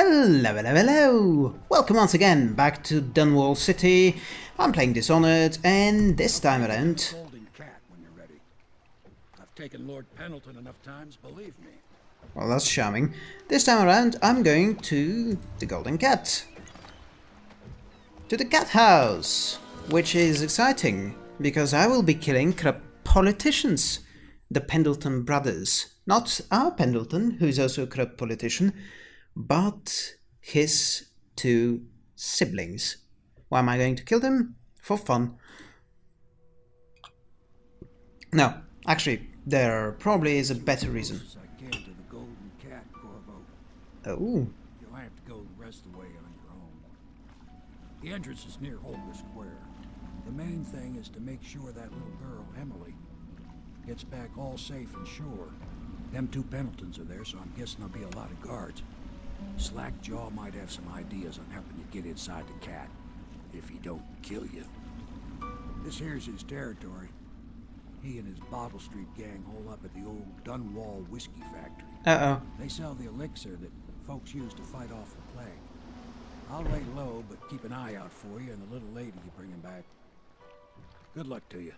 Hello, hello, hello! Welcome once again back to Dunwall City. I'm playing Dishonored, and this time around... Cat when you're ready. I've taken Lord Pendleton enough times, believe me. Well, that's charming. This time around, I'm going to the Golden Cat. To the Cat House, which is exciting, because I will be killing corrupt politicians. The Pendleton brothers. Not our Pendleton, who's also a corrupt politician, but his two siblings. Why am I going to kill them? For fun. No, actually, there probably is a better reason. As I came to the Golden Cat, Corvo. Oh, You'll have to go the rest of the way on your own. The entrance is near Holger Square. The main thing is to make sure that little girl, Emily, gets back all safe and sure. Them two Pendletons are there, so I'm guessing there'll be a lot of guards. Slackjaw might have some ideas on helping you get inside the cat, if he don't kill you. This here's his territory. He and his Bottle Street gang hole up at the old Dunwall Whiskey Factory. uh-oh. They sell the elixir that folks use to fight off the plague. I'll lay low, but keep an eye out for you and the little lady you bring him back. Good luck to you.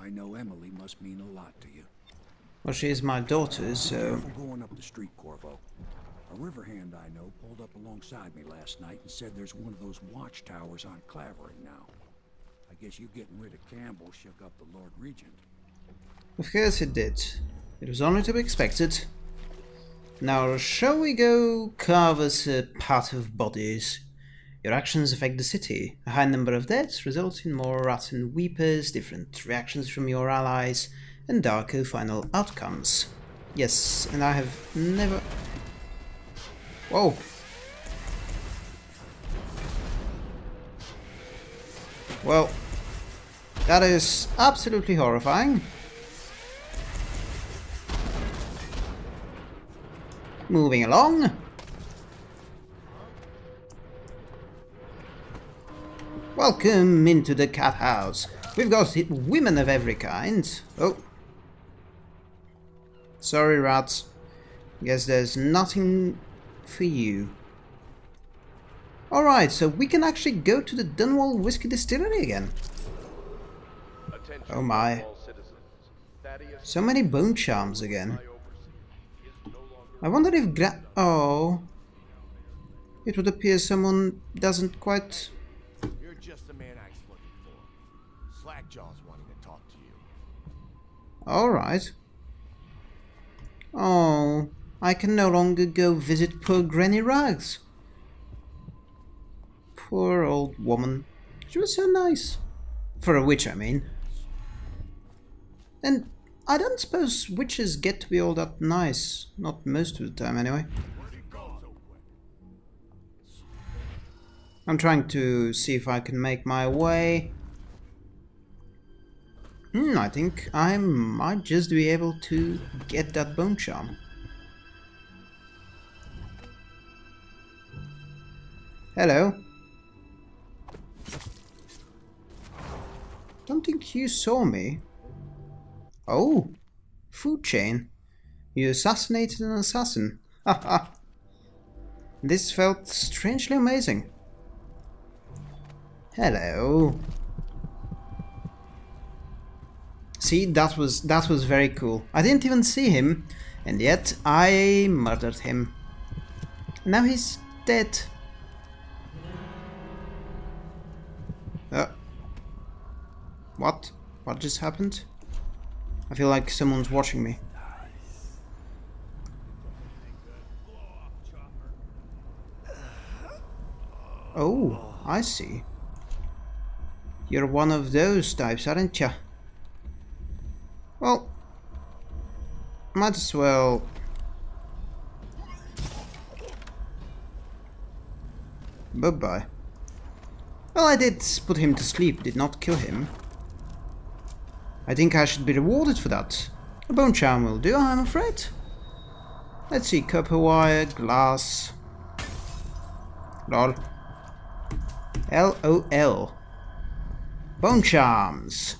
I know Emily must mean a lot to you. Well, she is my daughter, so... Careful going up the street, Corvo. A river hand I know pulled up alongside me last night and said there's one of those watchtowers on Clavering now. I guess you getting rid of Campbell shook up the Lord Regent. Of course it did. It was only to be expected. Now, shall we go carve us a pot of bodies? Your actions affect the city. A high number of deaths results in more rotten weepers, different reactions from your allies, and darker final outcomes. Yes, and I have never... Whoa! Well, that is absolutely horrifying. Moving along. Welcome into the cat house. We've got women of every kind. Oh. Sorry, rats. Guess there's nothing for you. Alright, so we can actually go to the Dunwall Whiskey Distillery again. Attention Oh my. all citizens. Thaddeus So many bone charms again. I oversee is no longer I wonder if Gra- Oh. It would appear someone doesn't quite... You're just the man I was looking for. Slackjaw's wanting to talk to you. Alright. Oh, I can no longer go visit poor Granny Rags. Poor old woman. She was so nice. For a witch, I mean. And I don't suppose witches get to be all that nice. Not most of the time, anyway. I'm trying to see if I can make my way. Hmm, I think I might just be able to get that bone charm. Hello. Don't think you saw me. Oh, food chain. You assassinated an assassin. Haha. this felt strangely amazing. Hello. See, that was that was very cool. I didn't even see him, and yet I murdered him. Now he's dead. What? What just happened? I feel like someone's watching me. Oh, I see. You're one of those types, aren't you? Well, might as well... Bye-bye. Well, I did put him to sleep, did not kill him. I think I should be rewarded for that. A bone charm will do, I'm afraid. Let's see, copper wire, glass... Lol. L-O-L. Bone charms.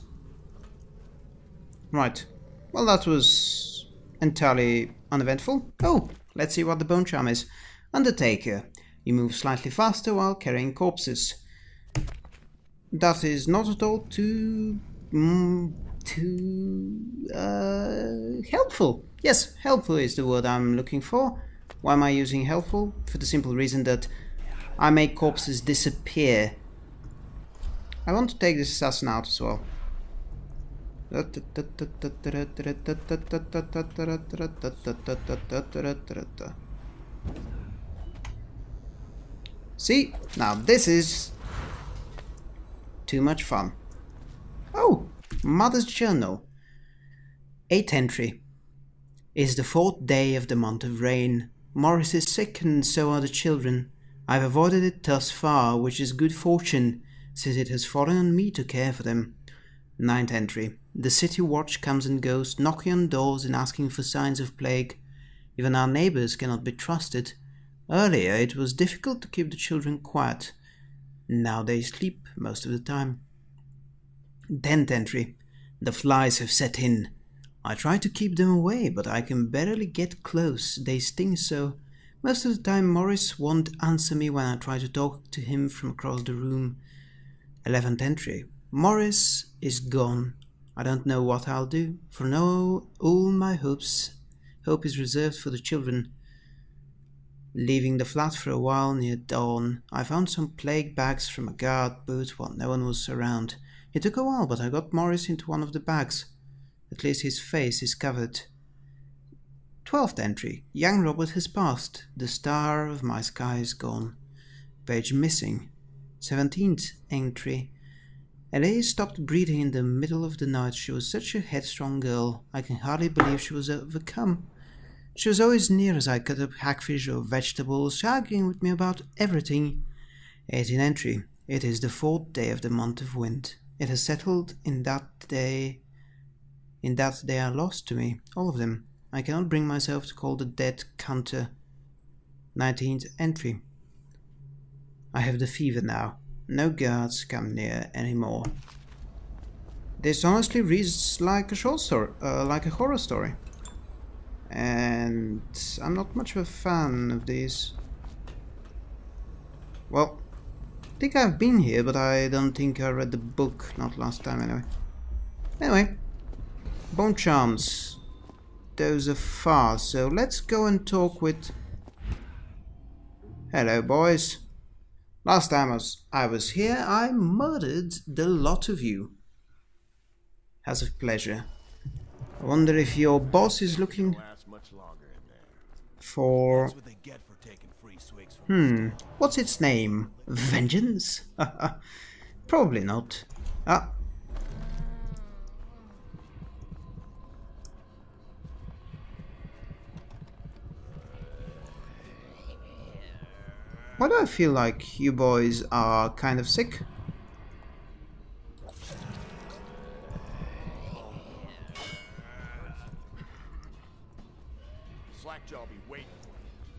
Right. Well, that was entirely uneventful. Oh, let's see what the bone charm is. Undertaker. You move slightly faster while carrying corpses. That is not at all too... Mm, too... Uh, helpful. Yes, helpful is the word I'm looking for. Why am I using helpful? For the simple reason that I make corpses disappear. I want to take this assassin out as well. See? Now this is too much fun. Oh, Mother's Journal. 8th entry. Is the fourth day of the month of rain. Morris is sick and so are the children. I've avoided it thus far, which is good fortune, since it has fallen on me to care for them. Ninth entry. The city watch comes and goes, knocking on doors and asking for signs of plague. Even our neighbors cannot be trusted. Earlier it was difficult to keep the children quiet. Now they sleep most of the time. Tenth entry. The flies have set in. I try to keep them away, but I can barely get close. They sting so. Most of the time Morris won't answer me when I try to talk to him from across the room. Eleventh entry. Morris is gone. I don't know what I'll do, for now all my hopes hope is reserved for the children. Leaving the flat for a while near dawn, I found some plague bags from a guard booth while no one was around. It took a while, but I got Morris into one of the bags. At least his face is covered. Twelfth entry. Young Robert has passed. The star of my sky is gone. Page missing. Seventeenth entry. Ellie stopped breathing in the middle of the night. She was such a headstrong girl. I can hardly believe she was overcome. She was always near as I cut up hagfish or vegetables, arguing with me about everything. 18 entry. It is the fourth day of the month of wind. It has settled in that day in that they are lost to me, all of them. I cannot bring myself to call the dead counter. 19th entry. I have the fever now. No guards come near anymore. This honestly reads like a short story, uh, like a horror story. And I'm not much of a fan of these. Well, I think I've been here, but I don't think I read the book, not last time anyway. Anyway, Bone Charms. Those are far, so let's go and talk with... Hello, boys. Last time I was, I was here, I murdered the lot of you. Has of pleasure. I wonder if your boss is looking Last much longer in there. for... That's what they get for taking free swigs from Hmm, what's its name? Vengeance? Probably not. Ah. Why do I feel like you boys are kind of sick?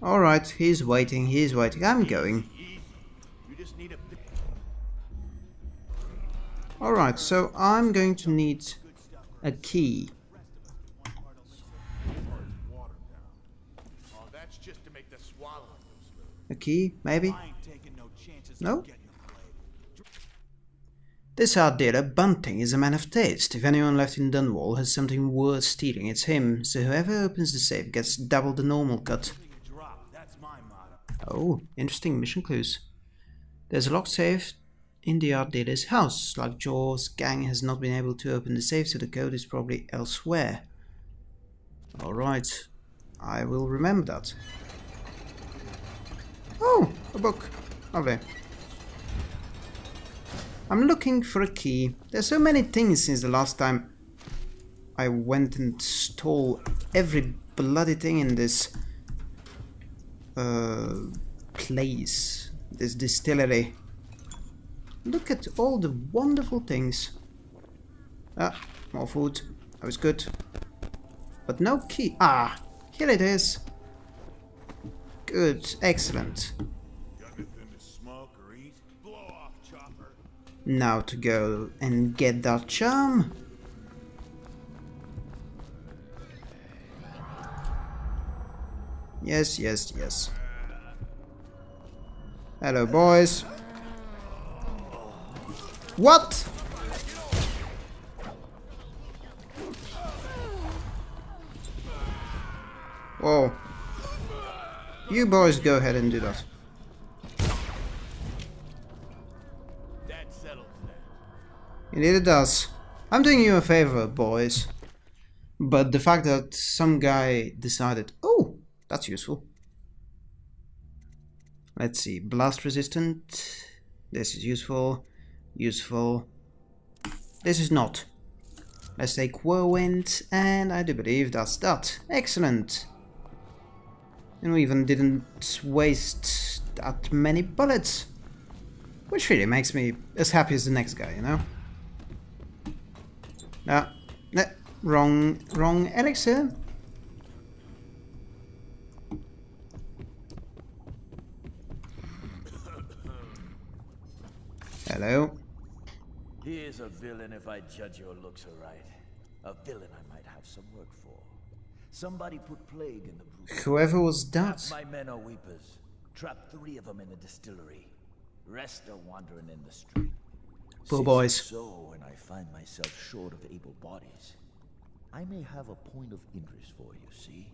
Alright, he's waiting, he's waiting. I'm going. Alright, so I'm going to need a key. A key, maybe? No. This art dealer, Bunting, is a man of taste. If anyone left in Dunwall has something worth stealing, it's him, so whoever opens the safe gets double the normal cut. Oh, interesting mission clues. There's a locked safe in the art dealer's house. Slackjaw's gang has not been able to open the safe, so the code is probably elsewhere. Alright, I will remember that. Oh, a book. Lovely. I'm looking for a key. There's so many things since the last time I went and stole every bloody thing in this place, this distillery. Look at all the wonderful things. Ah, more food. That was good. But no key. Ah, here it is. Good, excellent. Now to go and get that charm. Yes, yes, yes. Hello, boys. What? Whoa. You boys go ahead and do that. Indeed it does. I'm doing you a favor, boys. But the fact that some guy decided, that's useful. Let's see, blast resistant. This is useful. Useful. This is not. Let's take whirlwind, and I do believe that's that. Excellent. And we even didn't waste that many bullets. Which really makes me as happy as the next guy, you know? Ah, no, wrong, wrong elixir. Hello. He is a villain if I judge your looks aright. A villain I might have some work for. Somebody put plague in the brew. Whoever was that? My men are weepers. Trapped three of them in the distillery. Rest are wandering in the street. Poor boys. So, and I find myself short of able bodies, I may have a point of interest for you, see?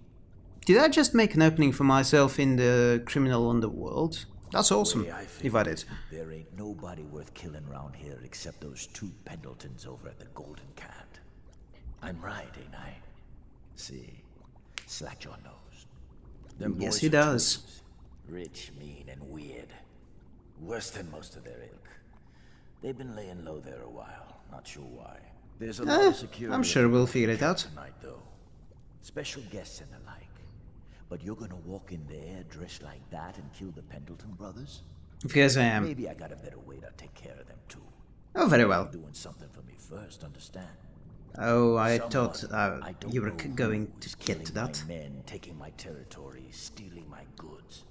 Did I just make an opening for myself in the criminal underworld? That's awesome, Way I feel if I did. There ain't nobody worth killing around here except those two Pendletons over at the Golden Cat. I'm right, ain't I? See, Slackjaw knows. Them Yes, he does. Rich, mean, and weird. Worse than most of their ilk. They've been laying low there a while. Not sure why. There's a lot Eh, of security. I'm sure we'll figure it out. tonight, though. Special guests and the like. But you're gonna walk in there dressed like that and kill the Pendleton brothers? Of course I am. Maybe I got a better way to take care of them too. Oh, very well. Doing something for me first, understand? Oh, I Someone thought uh, I you were know c- who going to get to that. Men taking my territory, stealing my goods.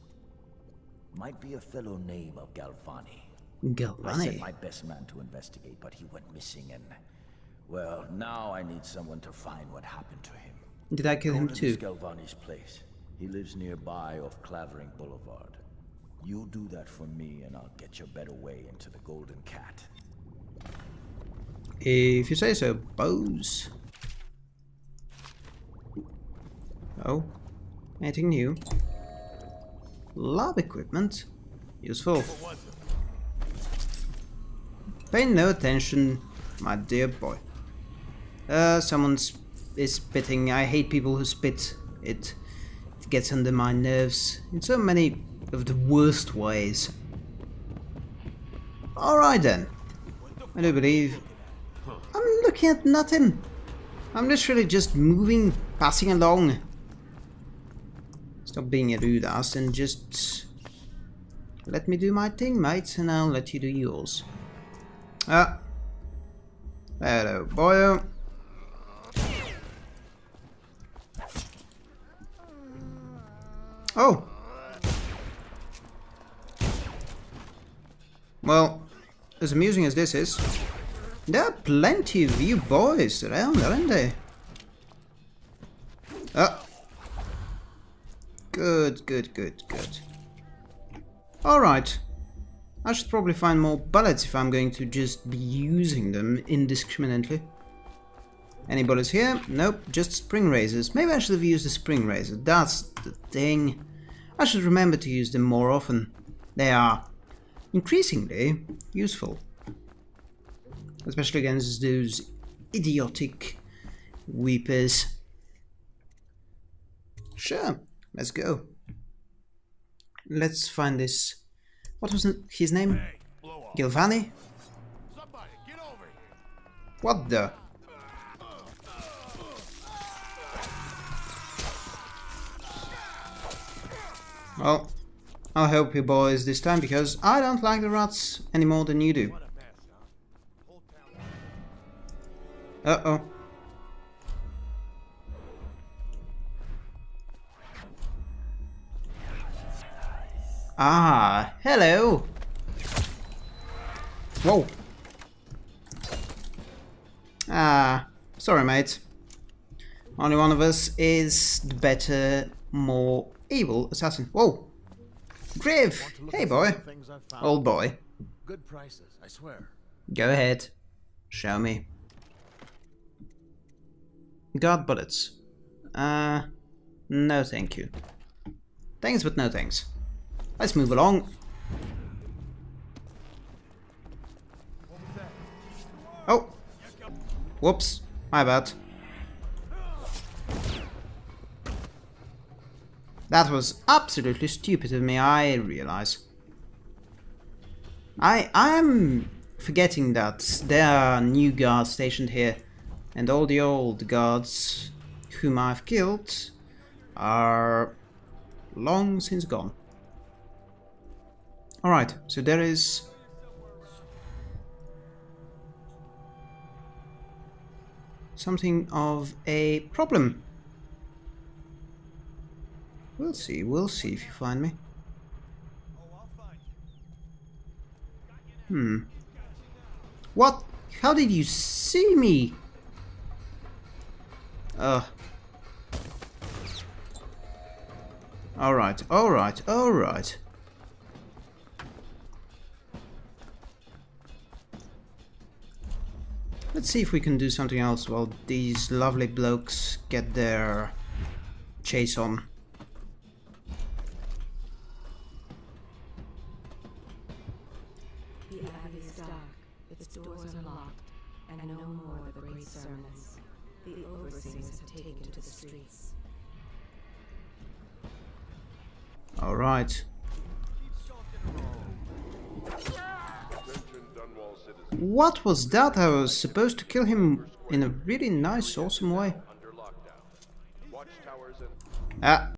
Might be a fellow named of Galvani. Galvani. I sent my best man to investigate, but he went missing and well, now I need someone to find what happened to him. Did I kill him Golden is too? Galvani's place. He lives nearby off Clavering Boulevard. You do that for me and I'll get your better way into the Golden Cat. If you say so, Bose. Oh, anything new? Lab equipment. Useful. Pay no attention, my dear boy. Uh, someone is spitting. I hate people who spit. It, it gets under my nerves in so many of the worst ways. Alright then. I do believe I'm looking at nothing. I'm literally just moving, passing along. Stop being a rude ass and just let me do my thing, mate, and I'll let you do yours. Ah. Hello, boyo. Oh. Well, as amusing as this is, there are plenty of you boys around, aren't there? Oh. Good, good, good, good. Alright. I should probably find more bullets if I'm going to just be using them indiscriminately. Any bullets here? Nope, just spring razors. Maybe I should have used the spring razor. That's the thing. I should remember to use them more often. They are increasingly useful. Especially against those idiotic weepers. Sure, let's go. Let's find this. What was his name? Hey. Gilvani? Somebody, get over here. What the? Well, I'll help you boys this time because I don't like the rats any more than you do. What a mess, huh? Whole town. Uh-oh. Ah, hello. Whoa. Ah, sorry mate. Only one of us is the better, more able assassin. Whoa. Griff! Want to look Hey boy. of the things I've found? Old boy. Good prices, I swear. Go ahead. Show me. Got bullets. Uh, no thank you. Thanks, but no thanks. Let's move along. Oh! Whoops. My bad. That was absolutely stupid of me, I realize. I I'm forgetting that there are new guards stationed here, and all the old guards whom I've killed are long since gone. Alright, so there is something of a problem. We'll see, we'll see if you find me. Hmm. What? How did you see me? Ugh. Alright, alright, alright. Let's see if we can do something else while these lovely blokes get their chase on. And no more the great sermons. The overseers have taken to the streets. Alright. Attention Dunwall citizens What was that? I was supposed to kill him in a really nice, awesome way. under lockdown. Watchtowers and Ah,